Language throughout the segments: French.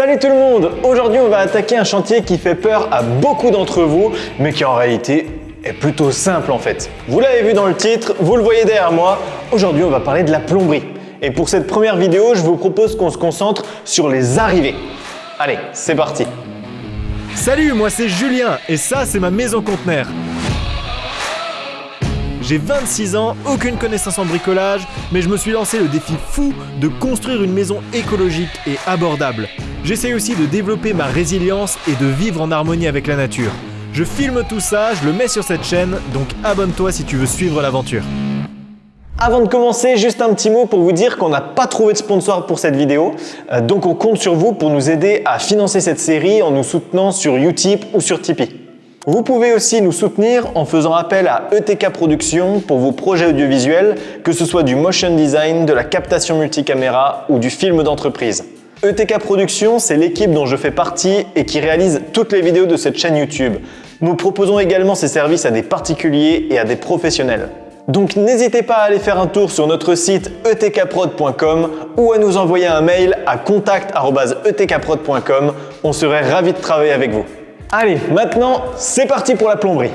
Salut tout le monde Aujourd'hui on va attaquer un chantier qui fait peur à beaucoup d'entre vous, mais qui en réalité est plutôt simple en fait. Vous l'avez vu dans le titre, vous le voyez derrière moi, aujourd'hui on va parler de la plomberie. Et pour cette première vidéo, je vous propose qu'on se concentre sur les arrivées. Allez, c'est parti Salut, moi c'est Julien et ça c'est ma maison conteneur. J'ai 26 ans, aucune connaissance en bricolage, mais je me suis lancé le défi fou de construire une maison écologique et abordable. J'essaye aussi de développer ma résilience et de vivre en harmonie avec la nature. Je filme tout ça, je le mets sur cette chaîne, donc abonne-toi si tu veux suivre l'aventure. Avant de commencer, juste un petit mot pour vous dire qu'on n'a pas trouvé de sponsor pour cette vidéo, euh, donc on compte sur vous pour nous aider à financer cette série en nous soutenant sur Utip ou sur Tipeee. Vous pouvez aussi nous soutenir en faisant appel à ETK Productions pour vos projets audiovisuels, que ce soit du motion design, de la captation multicaméra ou du film d'entreprise. ETK Productions, c'est l'équipe dont je fais partie et qui réalise toutes les vidéos de cette chaîne YouTube. Nous proposons également ces services à des particuliers et à des professionnels. Donc n'hésitez pas à aller faire un tour sur notre site etkprod.com ou à nous envoyer un mail à contact.etkprod.com. On serait ravis de travailler avec vous. Allez, maintenant, c'est parti pour la plomberie.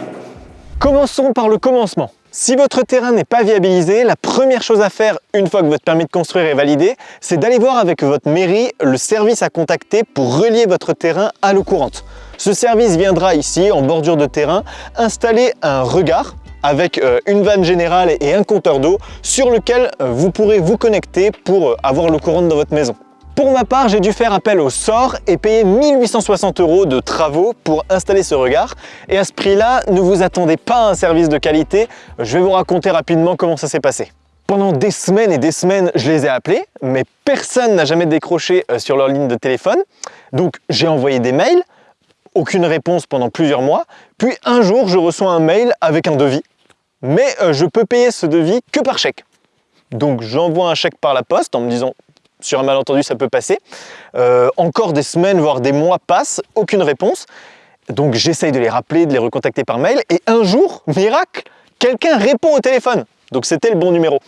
Commençons par le commencement. Si votre terrain n'est pas viabilisé, la première chose à faire une fois que votre permis de construire est validé, c'est d'aller voir avec votre mairie le service à contacter pour relier votre terrain à l'eau courante. Ce service viendra ici, en bordure de terrain, installer un regard avec euh, une vanne générale et un compteur d'eau sur lequel euh, vous pourrez vous connecter pour euh, avoir l'eau courante dans votre maison. Pour ma part, j'ai dû faire appel au sort et payer 1860 euros de travaux pour installer ce regard. Et à ce prix-là, ne vous attendez pas à un service de qualité. Je vais vous raconter rapidement comment ça s'est passé. Pendant des semaines et des semaines, je les ai appelés, mais personne n'a jamais décroché euh, sur leur ligne de téléphone. Donc j'ai envoyé des mails, aucune réponse pendant plusieurs mois. Puis un jour, je reçois un mail avec un devis. Mais euh, je peux payer ce devis que par chèque. Donc j'envoie un chèque par la poste en me disant sur un malentendu, ça peut passer. Euh, encore des semaines, voire des mois passent, aucune réponse. Donc j'essaye de les rappeler, de les recontacter par mail. Et un jour, miracle, quelqu'un répond au téléphone. Donc c'était le bon numéro.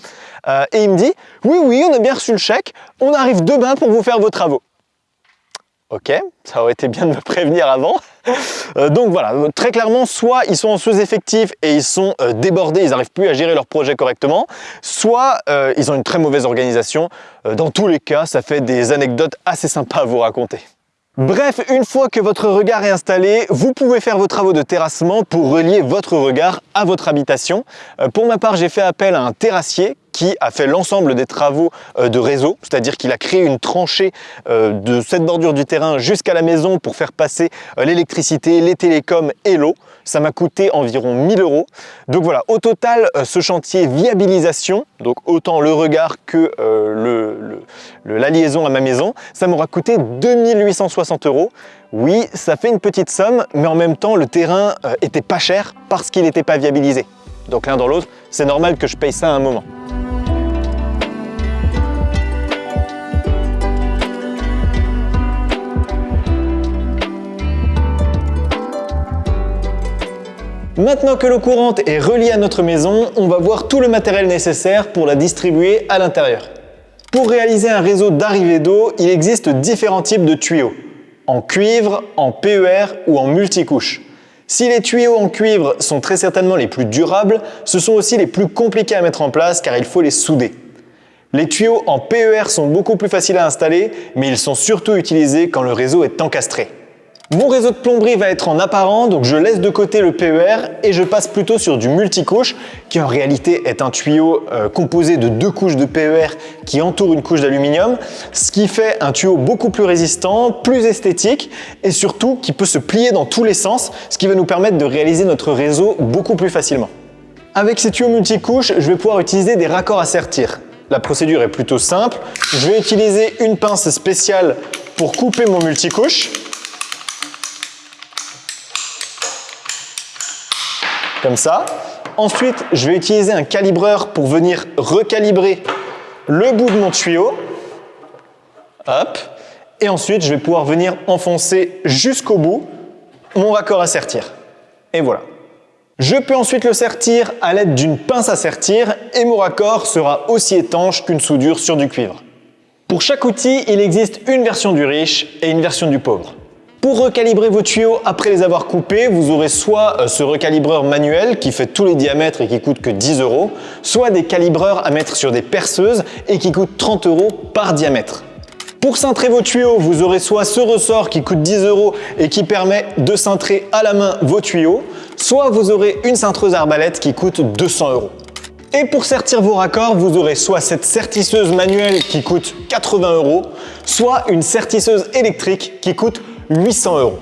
Euh, et il me dit, oui, oui, on a bien reçu le chèque, on arrive demain pour vous faire vos travaux. Ok, ça aurait été bien de me prévenir avant. Euh, donc voilà, très clairement, soit ils sont en sous-effectif et ils sont euh, débordés, ils n'arrivent plus à gérer leur projet correctement, soit euh, ils ont une très mauvaise organisation. Dans tous les cas, ça fait des anecdotes assez sympas à vous raconter. Bref, une fois que votre regard est installé, vous pouvez faire vos travaux de terrassement pour relier votre regard à votre habitation. Pour ma part, j'ai fait appel à un terrassier qui a fait l'ensemble des travaux euh, de réseau, c'est-à-dire qu'il a créé une tranchée euh, de cette bordure du terrain jusqu'à la maison pour faire passer euh, l'électricité, les télécoms et l'eau. Ça m'a coûté environ 1000 euros. Donc voilà, au total, ce chantier viabilisation, donc autant le regard que la liaison à ma maison, ça m'aura coûté 2860 euros. Oui, ça fait une petite somme, mais en même temps, le terrain était pas cher parce qu'il n'était pas viabilisé. Donc l'un dans l'autre, c'est normal que je paye ça à un moment. Maintenant que l'eau courante est reliée à notre maison, on va voir tout le matériel nécessaire pour la distribuer à l'intérieur. Pour réaliser un réseau d'arrivée d'eau, il existe différents types de tuyaux, en cuivre, en PER ou en multicouche. Si les tuyaux en cuivre sont très certainement les plus durables, ce sont aussi les plus compliqués à mettre en place car il faut les souder. Les tuyaux en PER sont beaucoup plus faciles à installer, mais ils sont surtout utilisés quand le réseau est encastré. Mon réseau de plomberie va être en apparent, donc je laisse de côté le PER et je passe plutôt sur du multicouche qui en réalité est un tuyau euh, composé de deux couches de PER qui entourent une couche d'aluminium, ce qui fait un tuyau beaucoup plus résistant, plus esthétique et surtout qui peut se plier dans tous les sens, ce qui va nous permettre de réaliser notre réseau beaucoup plus facilement. Avec ces tuyaux multicouches, je vais pouvoir utiliser des raccords à sertir. La procédure est plutôt simple. Je vais utiliser une pince spéciale pour couper mon multicouche. Comme ça. Ensuite, je vais utiliser un calibreur pour venir recalibrer le bout de mon tuyau. Hop. Et ensuite, je vais pouvoir venir enfoncer jusqu'au bout mon raccord à sertir. Et voilà. Je peux ensuite le sertir à l'aide d'une pince à sertir et mon raccord sera aussi étanche qu'une soudure sur du cuivre. Pour chaque outil, il existe une version du riche et une version du pauvre. Pour recalibrer vos tuyaux après les avoir coupés, vous aurez soit euh, ce recalibreur manuel qui fait tous les diamètres et qui coûte que 10 euros, soit des calibreurs à mettre sur des perceuses et qui coûtent 30 euros par diamètre. Pour cintrer vos tuyaux, vous aurez soit ce ressort qui coûte 10 euros et qui permet de cintrer à la main vos tuyaux, soit vous aurez une cintreuse arbalète qui coûte 200 euros. Et pour sertir vos raccords, vous aurez soit cette sertisseuse manuelle qui coûte 80 euros, soit une sertisseuse électrique qui coûte 800 euros.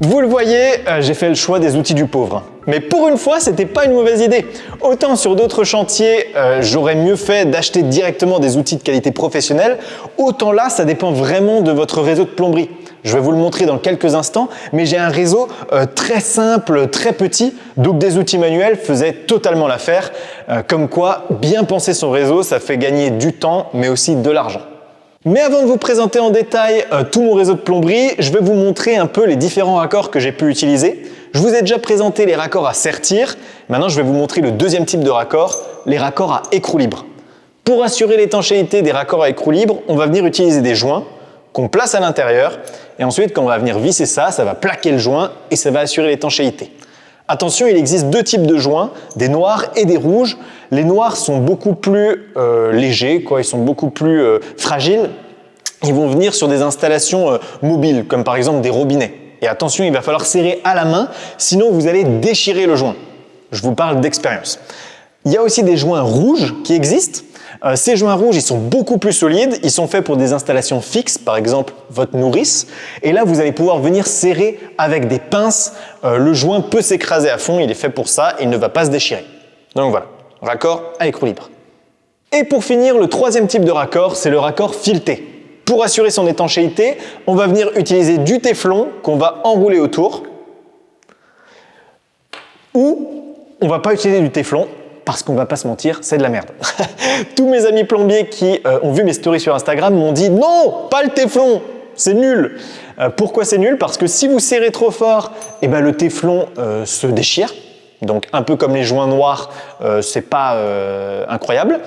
Vous le voyez, euh, j'ai fait le choix des outils du pauvre. Mais pour une fois, c'était pas une mauvaise idée. Autant sur d'autres chantiers, euh, j'aurais mieux fait d'acheter directement des outils de qualité professionnelle, autant là, ça dépend vraiment de votre réseau de plomberie. Je vais vous le montrer dans quelques instants, mais j'ai un réseau euh, très simple, très petit, donc des outils manuels faisaient totalement l'affaire. comme quoi, bien penser son réseau, ça fait gagner du temps, mais aussi de l'argent. Mais avant de vous présenter en détail euh, tout mon réseau de plomberie, je vais vous montrer un peu les différents raccords que j'ai pu utiliser. Je vous ai déjà présenté les raccords à sertir. Maintenant, je vais vous montrer le deuxième type de raccord, les raccords à écrou libre. Pour assurer l'étanchéité des raccords à écrou libre, on va venir utiliser des joints qu'on place à l'intérieur. Et ensuite, quand on va venir visser ça, ça va plaquer le joint et ça va assurer l'étanchéité. Attention, il existe deux types de joints, des noirs et des rouges. Les noirs sont beaucoup plus euh, légers, quoi, ils sont beaucoup plus euh, fragiles. Ils vont venir sur des installations euh, mobiles, comme par exemple des robinets. Et attention, il va falloir serrer à la main, sinon vous allez déchirer le joint. Je vous parle d'expérience. Il y a aussi des joints rouges qui existent. Euh, ces joints rouges, ils sont beaucoup plus solides. Ils sont faits pour des installations fixes, par exemple votre nourrice. Et là, vous allez pouvoir venir serrer avec des pinces. Euh, le joint peut s'écraser à fond. Il est fait pour ça. Il ne va pas se déchirer. Donc voilà, raccord à écrou libre. Et pour finir, le troisième type de raccord, c'est le raccord fileté. Pour assurer son étanchéité, on va venir utiliser du téflon qu'on va enrouler autour. Ou on va pas utiliser du téflon, parce qu'on va pas se mentir, c'est de la merde. Tous mes amis plombiers qui euh, ont vu mes stories sur Instagram m'ont dit non, pas le téflon, c'est nul. Euh, pourquoi c'est nul? Parce que si vous serrez trop fort, eh ben, le téflon euh, se déchire. Donc un peu comme les joints noirs, c'est pas incroyable.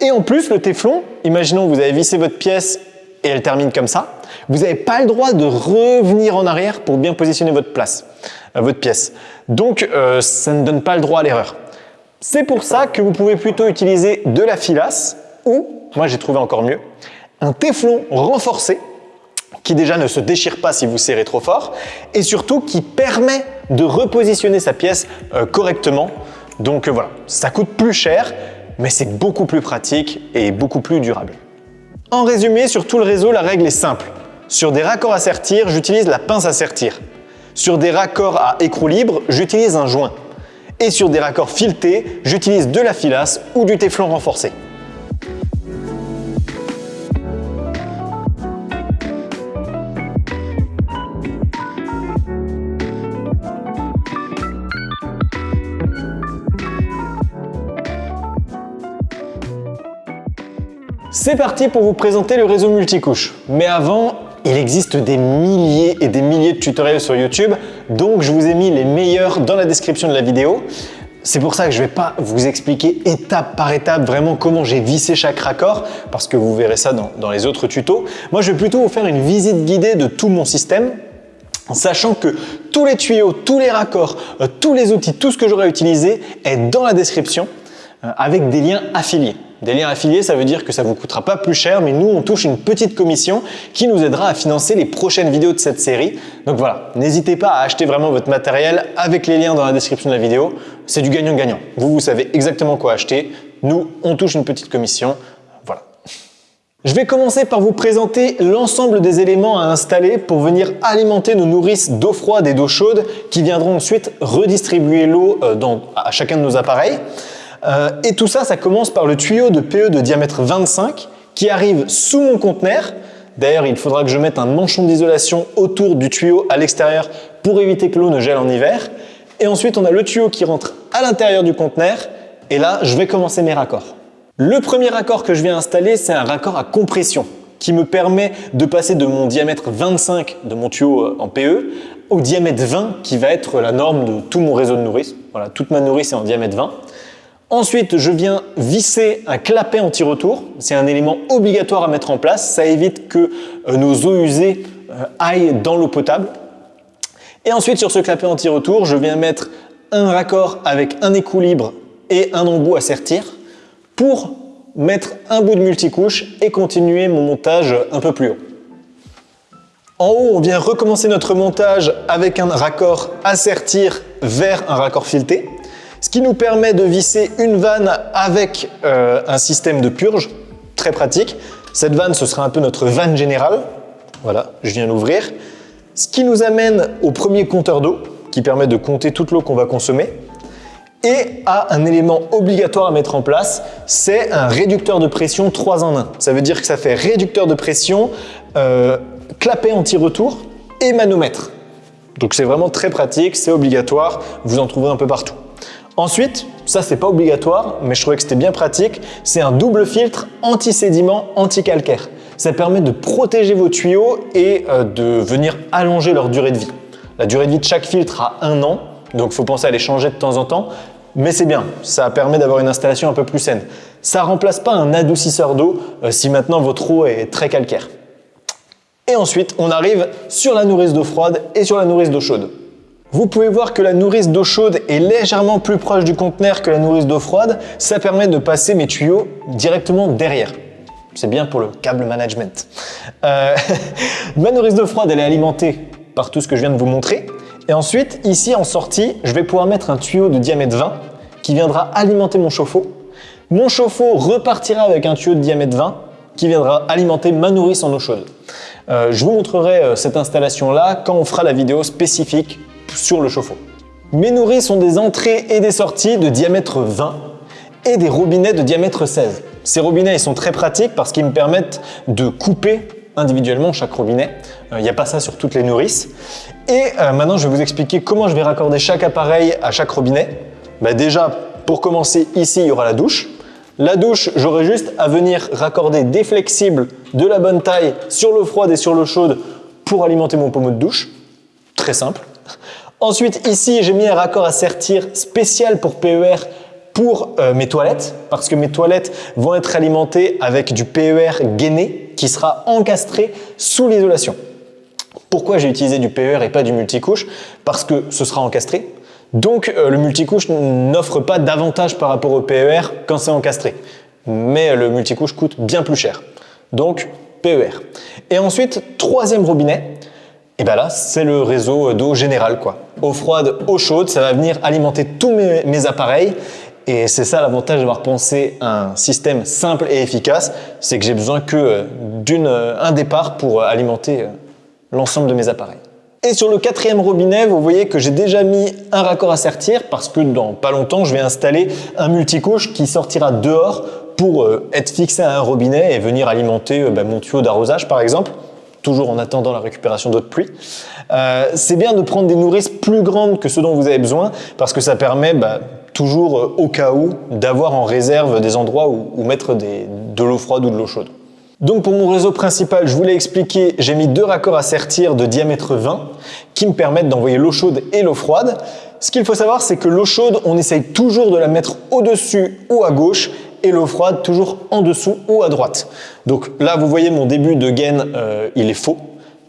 Et en plus, le téflon, imaginons vous avez vissé votre pièce et elle termine comme ça, vous n'avez pas le droit de revenir en arrière pour bien positionner votre place, votre pièce. Donc ça ne donne pas le droit à l'erreur. C'est pour ça que vous pouvez plutôt utiliser de la filasse ou, moi j'ai trouvé encore mieux, un téflon renforcé qui déjà ne se déchire pas si vous serrez trop fort et surtout qui permet de repositionner sa pièce euh, correctement. Donc euh, voilà, ça coûte plus cher mais c'est beaucoup plus pratique et beaucoup plus durable. En résumé, sur tout le réseau, la règle est simple. Sur des raccords à sertir, j'utilise la pince à sertir. Sur des raccords à écrou libre, j'utilise un joint et sur des raccords filetés, j'utilise de la filasse ou du téflon renforcé. C'est parti pour vous présenter le réseau multicouche. Mais avant, il existe des milliers et des milliers de tutoriels sur YouTube, donc je vous ai mis les meilleurs dans la description de la vidéo. C'est pour ça que je ne vais pas vous expliquer étape par étape vraiment comment j'ai vissé chaque raccord, parce que vous verrez ça dans, les autres tutos. Moi, je vais plutôt vous faire une visite guidée de tout mon système, sachant que tous les tuyaux, tous les raccords, euh, tous les outils, tout ce que j'aurai utilisé est dans la description avec des liens affiliés. Des liens affiliés, ça veut dire que ça vous coûtera pas plus cher, mais nous, on touche une petite commission qui nous aidera à financer les prochaines vidéos de cette série. Donc voilà, n'hésitez pas à acheter vraiment votre matériel avec les liens dans la description de la vidéo. C'est du gagnant-gagnant. Vous, vous savez exactement quoi acheter. Nous, on touche une petite commission. Voilà. Je vais commencer par vous présenter l'ensemble des éléments à installer pour venir alimenter nos nourrices d'eau froide et d'eau chaude qui viendront ensuite redistribuer l'eau euh, à chacun de nos appareils. Euh, et tout ça, ça commence par le tuyau de PE de diamètre 25 qui arrive sous mon conteneur. D'ailleurs, il faudra que je mette un manchon d'isolation autour du tuyau à l'extérieur pour éviter que l'eau ne gèle en hiver. Et ensuite, on a le tuyau qui rentre à l'intérieur du conteneur. Et là, je vais commencer mes raccords. Le premier raccord que je viens installer, c'est un raccord à compression qui me permet de passer de mon diamètre 25 de mon tuyau euh, en PE au diamètre 20 qui va être la norme de tout mon réseau de nourrice. Voilà, toute ma nourrice est en diamètre 20. Ensuite, je viens visser un clapet anti-retour. C'est un élément obligatoire à mettre en place. Ça évite que euh, nos eaux usées euh, aillent dans l'eau potable. Et ensuite, sur ce clapet anti-retour, je viens mettre un raccord avec un équilibre et un embout à sertir pour mettre un bout de multicouche et continuer mon montage un peu plus haut. En haut, on vient recommencer notre montage avec un raccord à sertir vers un raccord fileté ce qui nous permet de visser une vanne avec euh, un système de purge, très pratique. Cette vanne, ce sera un peu notre vanne générale. Voilà, je viens l'ouvrir. Ce qui nous amène au premier compteur d'eau, qui permet de compter toute l'eau qu'on va consommer. Et à un élément obligatoire à mettre en place, c'est un réducteur de pression 3 en 1. Ça veut dire que ça fait réducteur de pression, euh, clapet anti-retour et manomètre. Donc c'est vraiment très pratique, c'est obligatoire, vous en trouverez un peu partout. Ensuite, ça c'est pas obligatoire, mais je trouvais que c'était bien pratique, c'est un double filtre anti-sédiment, anti-calcaire. Ça permet de protéger vos tuyaux et euh, de venir allonger leur durée de vie. La durée de vie de chaque filtre a un an, donc faut penser à les changer de temps en temps, mais c'est bien, ça permet d'avoir une installation un peu plus saine. Ça remplace pas un adoucisseur d'eau euh, si maintenant votre eau est très calcaire. Et ensuite, on arrive sur la nourrice d'eau froide et sur la nourrice d'eau chaude. Vous pouvez voir que la nourrice d'eau chaude est légèrement plus proche du conteneur que la nourrice d'eau froide. Ça permet de passer mes tuyaux directement derrière. C'est bien pour le câble management. Euh, ma nourrice d'eau froide, elle est alimentée par tout ce que je viens de vous montrer. Et ensuite, ici en sortie, je vais pouvoir mettre un tuyau de diamètre 20 qui viendra alimenter mon chauffe-eau. Mon chauffe-eau repartira avec un tuyau de diamètre 20 qui viendra alimenter ma nourrice en eau chaude. Euh, je vous montrerai euh, cette installation-là quand on fera la vidéo spécifique sur le chauffe-eau. Mes nourrices sont des entrées et des sorties de diamètre 20 et des robinets de diamètre 16. Ces robinets ils sont très pratiques parce qu'ils me permettent de couper individuellement chaque robinet. Euh, il n'y a pas ça sur toutes les nourrices. Et euh, maintenant, je vais vous expliquer comment je vais raccorder chaque appareil à chaque robinet. Bah, déjà, pour commencer, ici, il y aura la douche. La douche, j'aurai juste à venir raccorder des flexibles de la bonne taille sur l'eau froide et sur l'eau chaude pour alimenter mon pommeau de douche. Très simple. Ensuite, ici, j'ai mis un raccord à sertir spécial pour PER pour euh, mes toilettes, parce que mes toilettes vont être alimentées avec du PER gainé qui sera encastré sous l'isolation. Pourquoi j'ai utilisé du PER et pas du multicouche? Parce que ce sera encastré. Donc euh, le multicouche n'offre pas d'avantage par rapport au PER quand c'est encastré. Mais le multicouche coûte bien plus cher. Donc PER. Et ensuite, troisième robinet, et bien là, c'est le réseau d'eau générale. Quoi. Eau froide, eau chaude, ça va venir alimenter tous mes, appareils. Et c'est ça l'avantage d'avoir pensé un système simple et efficace, c'est que j'ai besoin que euh, d'un euh, départ pour alimenter euh, l'ensemble de mes appareils. Et sur le quatrième robinet, vous voyez que j'ai déjà mis un raccord à sertir parce que dans pas longtemps, je vais installer un multicouche qui sortira dehors pour être fixé à un robinet et venir alimenter bah, mon tuyau d'arrosage par exemple toujours en attendant la récupération d'eau de pluie. Euh, c'est bien de prendre des nourrices plus grandes que ce dont vous avez besoin parce que ça permet bah, toujours euh, au cas où d'avoir en réserve des endroits où, mettre de l'eau froide ou de l'eau chaude. Donc pour mon réseau principal, je vous l'ai expliqué, j'ai mis deux raccords à sertir de diamètre 20 qui me permettent d'envoyer l'eau chaude et l'eau froide. Ce qu'il faut savoir, c'est que l'eau chaude, on essaye toujours de la mettre au-dessus ou à gauche et l'eau froide toujours en dessous ou à droite. Donc là, vous voyez mon début de gain, euh, il est faux,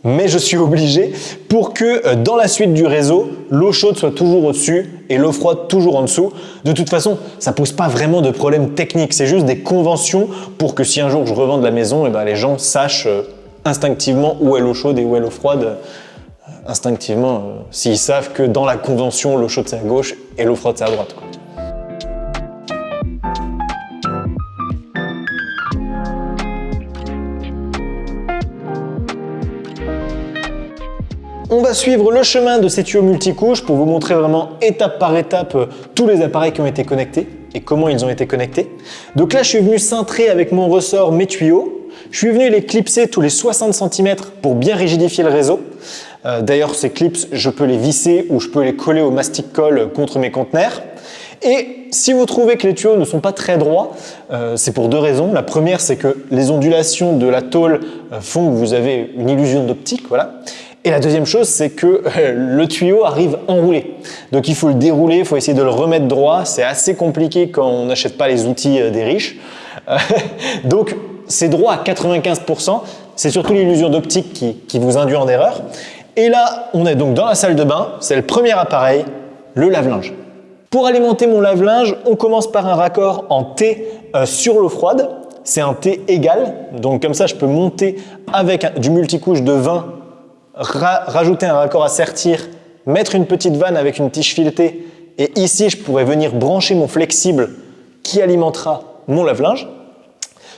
mais je suis obligé pour que euh, dans la suite du réseau, l'eau chaude soit toujours au-dessus et l'eau froide toujours en dessous. De toute façon, ça pose pas vraiment de problème technique, c'est juste des conventions pour que si un jour je revende la maison, et eh ben les gens sachent euh, instinctivement où est l'eau chaude et où est l'eau froide. Instinctivement, s'ils savent que dans la convention, l'eau chaude c'est à gauche et l'eau froide c'est à droite. On va suivre le chemin de ces tuyaux multicouches pour vous montrer vraiment étape par étape euh, tous les appareils qui ont été connectés et comment ils ont été connectés. Donc là, je suis venu cintrer avec mon ressort mes tuyaux. Je suis venu les clipser tous les 60 cm pour bien rigidifier le réseau. Euh, d'ailleurs, ces clips, je peux les visser ou je peux les coller au mastic colle contre mes conteneurs. Et si vous trouvez que les tuyaux ne sont pas très droits, euh, c'est pour deux raisons. La première, c'est que les ondulations de la tôle font que vous avez une illusion d'optique. Voilà. Et la deuxième chose, c'est que le tuyau arrive enroulé. Donc il faut le dérouler, il faut essayer de le remettre droit. C'est assez compliqué quand on n'achète pas les outils euh, des riches. Donc c'est droit à 95%. C'est surtout l'illusion d'optique qui, qui vous induit en erreur. Et là, on est donc dans la salle de bain. C'est le premier appareil, le lave-linge. Pour alimenter mon lave-linge, on commence par un raccord en T euh, sur l'eau froide. C'est un T égal, donc comme ça je peux monter avec du multicouche de 20 rajouter un raccord à sertir, mettre une petite vanne avec une tige filetée et ici je pourrais venir brancher mon flexible qui alimentera mon lave-linge.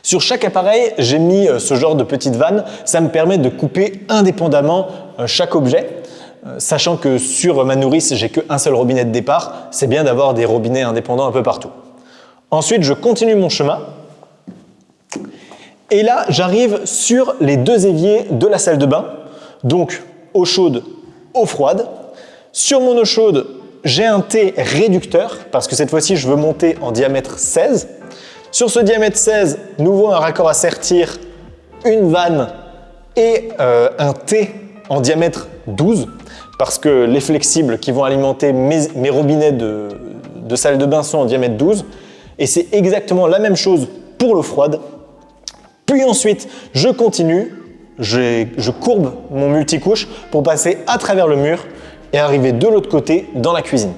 Sur chaque appareil, j'ai mis euh, ce genre de petite vanne. Ça me permet de couper indépendamment euh, chaque objet. Euh, sachant que sur ma nourrice, j'ai qu'un seul robinet de départ, c'est bien d'avoir des robinets indépendants un peu partout. Ensuite, je continue mon chemin. Et là, j'arrive sur les deux éviers de la salle de bain. Donc, eau chaude, eau froide. Sur mon eau chaude, j'ai un T réducteur parce que cette fois-ci, je veux monter en diamètre 16. Sur ce diamètre 16, nouveau un raccord à sertir, une vanne et euh, un T en diamètre 12 parce que les flexibles qui vont alimenter mes, robinets de, de salle de bain sont en diamètre 12 et c'est exactement la même chose pour l'eau froide. Puis ensuite, je continue je, courbe mon multicouche pour passer à travers le mur et arriver de l'autre côté dans la cuisine.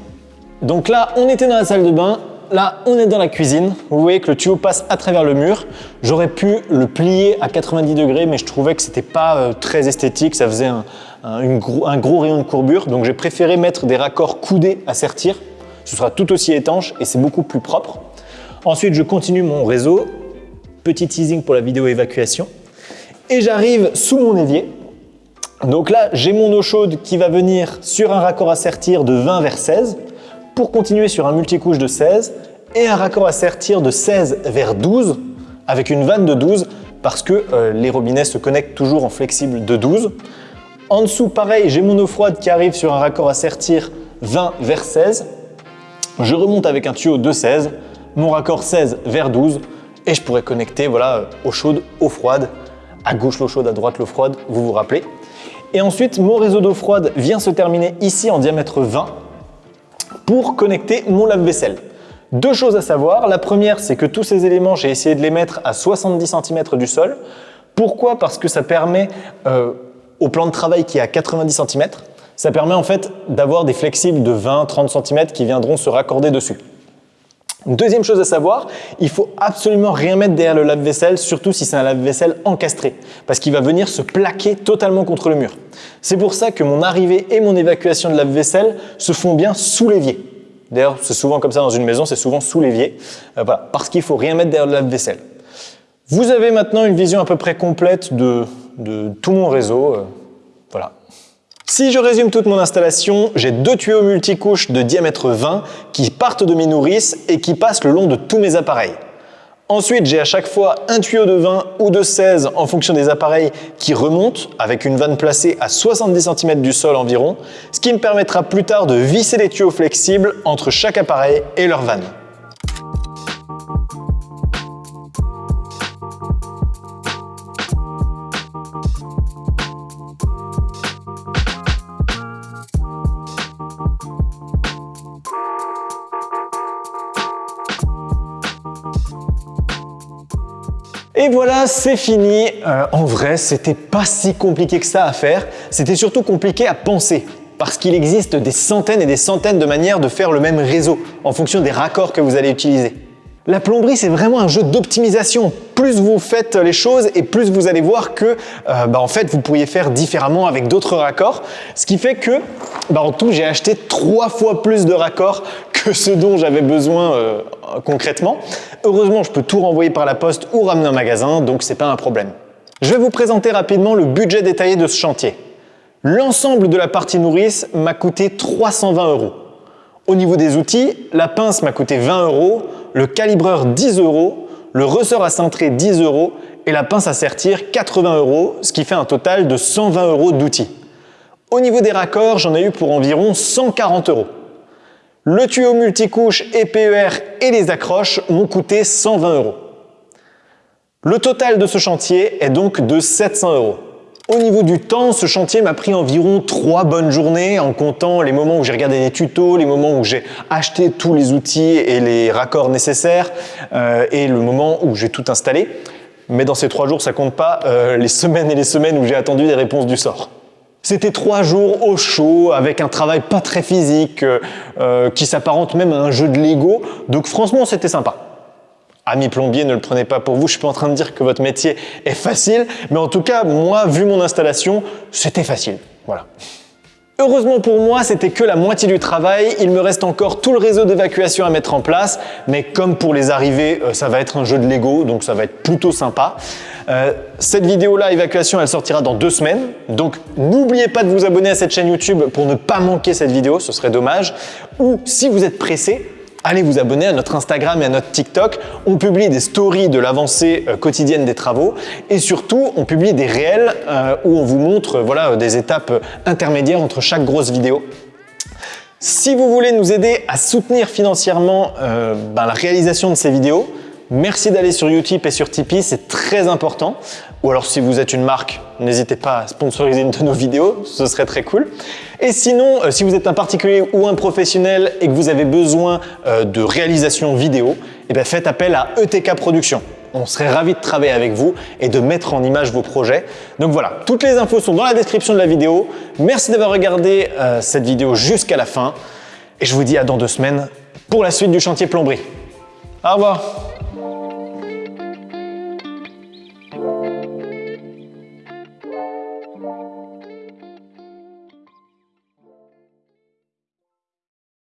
Donc là, on était dans la salle de bain, là, on est dans la cuisine. Vous voyez que le tuyau passe à travers le mur. J'aurais pu le plier à 90 degrés, mais je trouvais que c'était pas euh, très esthétique, ça faisait un, gros, un gros rayon de courbure. Donc j'ai préféré mettre des raccords coudés à sertir. Ce sera tout aussi étanche et c'est beaucoup plus propre. Ensuite, je continue mon réseau. Petit teasing pour la vidéo évacuation et j'arrive sous mon évier. Donc là, j'ai mon eau chaude qui va venir sur un raccord à sertir de 20 vers 16 pour continuer sur un multicouche de 16 et un raccord à sertir de 16 vers 12 avec une vanne de 12 parce que euh, les robinets se connectent toujours en flexible de 12. En dessous, pareil, j'ai mon eau froide qui arrive sur un raccord à sertir 20 vers 16. Je remonte avec un tuyau de 16, mon raccord 16 vers 12 et je pourrais connecter voilà, eau chaude, eau froide à gauche l'eau chaude, à droite l'eau froide, vous vous rappelez. Et ensuite, mon réseau d'eau froide vient se terminer ici en diamètre 20 pour connecter mon lave-vaisselle. Deux choses à savoir. La première, c'est que tous ces éléments, j'ai essayé de les mettre à 70 cm du sol. Pourquoi? Parce que ça permet, euh, au plan de travail qui est à 90 cm, ça permet en fait d'avoir des flexibles de 20-30 cm qui viendront se raccorder dessus. Deuxième chose à savoir, il faut absolument rien mettre derrière le lave-vaisselle, surtout si c'est un lave-vaisselle encastré, parce qu'il va venir se plaquer totalement contre le mur. C'est pour ça que mon arrivée et mon évacuation de lave-vaisselle se font bien sous l'évier. D'ailleurs, c'est souvent comme ça dans une maison, c'est souvent sous l'évier, euh, parce qu'il faut rien mettre derrière le lave-vaisselle. Vous avez maintenant une vision à peu près complète de, tout mon réseau. Euh, voilà, si je résume toute mon installation, j'ai deux tuyaux multicouches de diamètre 20 qui partent de mes nourrices et qui passent le long de tous mes appareils. Ensuite, j'ai à chaque fois un tuyau de 20 ou de 16 en fonction des appareils qui remontent avec une vanne placée à 70 cm du sol environ, ce qui me permettra plus tard de visser les tuyaux flexibles entre chaque appareil et leur vanne. Voilà, c'est fini. Euh, en vrai, c'était pas si compliqué que ça à faire. C'était surtout compliqué à penser parce qu'il existe des centaines et des centaines de manières de faire le même réseau en fonction des raccords que vous allez utiliser. La plomberie, c'est vraiment un jeu d'optimisation. Plus vous faites les choses et plus vous allez voir que euh, bah, en fait, vous pourriez faire différemment avec d'autres raccords. Ce qui fait que, bah, en tout, j'ai acheté trois fois plus de raccords que ce dont j'avais besoin euh, concrètement. Heureusement, je peux tout renvoyer par la poste ou ramener en magasin, donc c'est pas un problème. Je vais vous présenter rapidement le budget détaillé de ce chantier. L'ensemble de la partie nourrice m'a coûté 320 euros. Au niveau des outils, la pince m'a coûté 20 euros, le calibreur 10 euros, le ressort à cintrer 10 euros et la pince à sertir 80 euros, ce qui fait un total de 120 euros d'outils. Au niveau des raccords, j'en ai eu pour environ 140 euros. Le tuyau multicouche et PER et les accroches m'ont coûté 120 euros. Le total de ce chantier est donc de 700 euros. Au niveau du temps, ce chantier m'a pris environ trois bonnes journées en comptant les moments où j'ai regardé des tutos, les moments où j'ai acheté tous les outils et les raccords nécessaires euh, et le moment où j'ai tout installé. Mais dans ces trois jours, ça compte pas euh, les semaines et les semaines où j'ai attendu des réponses du sort. C'était trois jours au chaud, avec un travail pas très physique, euh, qui s'apparente même à un jeu de Lego. Donc franchement, c'était sympa. Ami plombier, ne le prenez pas pour vous, je suis pas en train de dire que votre métier est facile, mais en tout cas, moi, vu mon installation, c'était facile. Voilà. Heureusement pour moi, c'était que la moitié du travail. Il me reste encore tout le réseau d'évacuation à mettre en place. Mais comme pour les arrivées, euh, ça va être un jeu de Lego, donc ça va être plutôt sympa. Euh, cette vidéo-là, évacuation, elle sortira dans deux semaines. Donc n'oubliez pas de vous abonner à cette chaîne YouTube pour ne pas manquer cette vidéo, ce serait dommage. Ou si vous êtes pressé, allez vous abonner à notre Instagram et à notre TikTok. On publie des stories de l'avancée euh, quotidienne des travaux et surtout, on publie des réels euh, où on vous montre voilà, des étapes intermédiaires entre chaque grosse vidéo. Si vous voulez nous aider à soutenir financièrement euh, ben, la réalisation de ces vidéos, Merci d'aller sur Utip et sur Tipeee, c'est très important. Ou alors si vous êtes une marque, n'hésitez pas à sponsoriser une de nos vidéos, ce serait très cool. Et sinon, euh, si vous êtes un particulier ou un professionnel et que vous avez besoin euh, de réalisation vidéo, eh bien faites appel à ETK Productions. On serait ravis de travailler avec vous et de mettre en image vos projets. Donc voilà, toutes les infos sont dans la description de la vidéo. Merci d'avoir regardé euh, cette vidéo jusqu'à la fin. Et je vous dis à dans deux semaines pour la suite du chantier plomberie. Au revoir